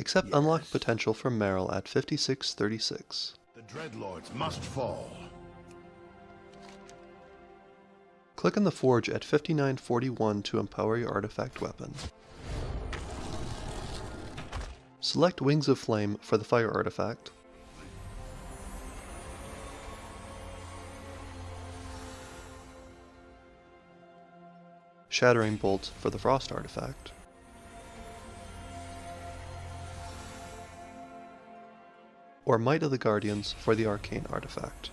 Accept Yes. unlocked potential from Meryl at 5636. The Dreadlords must fall. Click on the forge at 5941 to empower your artifact weapon. Select Wings of Flame for the fire artifact. Shattering Bolt for the frost artifact. Or Might of the Guardians for the arcane artifact.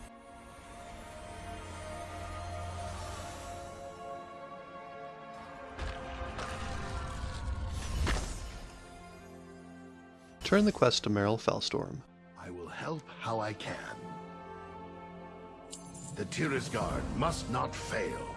Turn the quest to Meryl Felstorm. I will help how I can. The Tirisgarde must not fail.